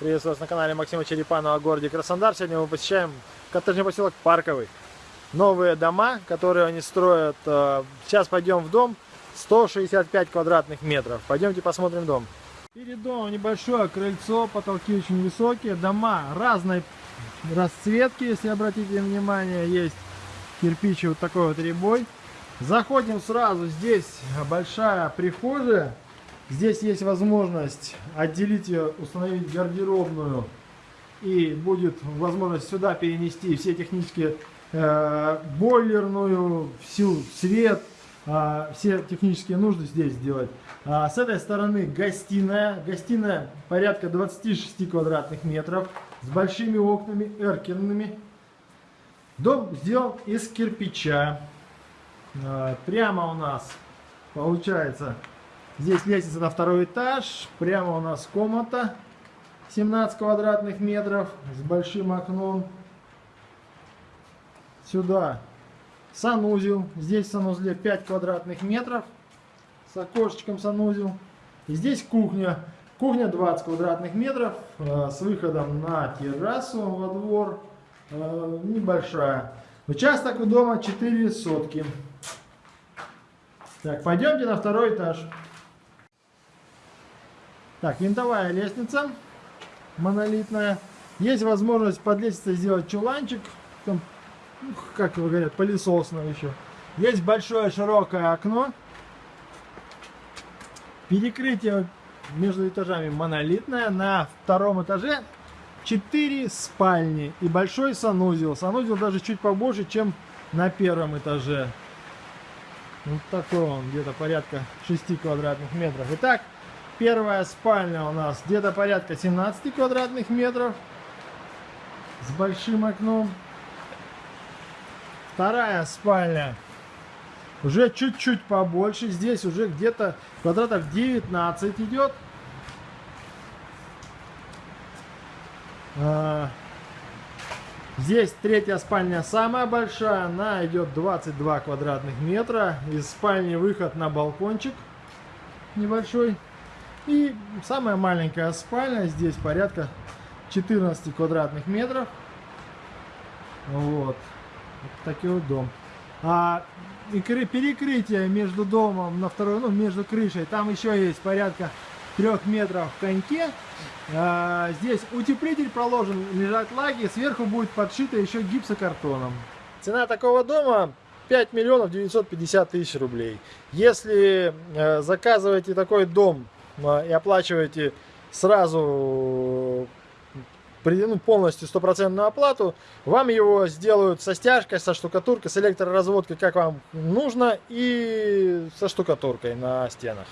Приветствую вас на канале Максима Черепанова о городе Краснодар. Сегодня мы посещаем коттеджный поселок Парковый. Новые дома, которые они строят. э, Сейчас пойдем в дом. 165 квадратных метров. Пойдемте посмотрим дом. Перед домом небольшое крыльцо, потолки очень высокие. Дома разной расцветки, если обратите внимание. Есть кирпичи вот такой вот ребой. Заходим сразу. Здесь большая прихожая. Здесь есть возможность отделить ее, установить гардеробную. И будет возможность сюда перенести все технические э, бойлерную, всю свет, э, все технические нужды здесь сделать. А с этой стороны гостиная. Гостиная порядка 26 квадратных метров с большими окнами эркерными. Дом сделан из кирпича. Э, Прямо у нас получается здесь лестница на второй этаж. Прямо у нас комната 17 квадратных метров с большим окном. Сюда санузел. Здесь в санузле 5 квадратных метров с окошечком санузел. И здесь кухня. Кухня 20 квадратных метров э, с выходом на террасу во двор. Э, небольшая. Участок у дома 4 сотки. Так, пойдемте на второй этаж. Так, винтовая лестница монолитная. Есть возможность под лестницей сделать чуланчик. Там, ну, как его говорят, пылесосное еще. Есть большое широкое окно. Перекрытие между этажами монолитное. На втором этаже 4 спальни и большой санузел. Санузел даже чуть побольше, чем на первом этаже. Вот такой он, где-то порядка 6 квадратных метров. Итак, первая спальня у нас где-то порядка 17 квадратных метров. С большим окном. Вторая спальня уже чуть-чуть побольше. Здесь уже где-то квадратов 19 идет. А, Здесь третья спальня самая большая, она идет 22 квадратных метра. Из спальни выход на балкончик небольшой. И самая маленькая спальня, здесь порядка 14 квадратных метров. Вот. вот такой вот дом. А перекрытие между домом на второй, ну между крышей, там еще есть порядка трех метров в коньке. А, здесь утеплитель проложен, лежат лаги, сверху будет подшито еще гипсокартоном. Цена такого дома 5 миллионов 950 тысяч рублей. Если э, заказываете такой дом и оплачиваете сразу ну, полностью стопроцентную оплату, вам его сделают со стяжкой, со штукатуркой, с электроразводкой, как вам нужно, и со штукатуркой на стенах.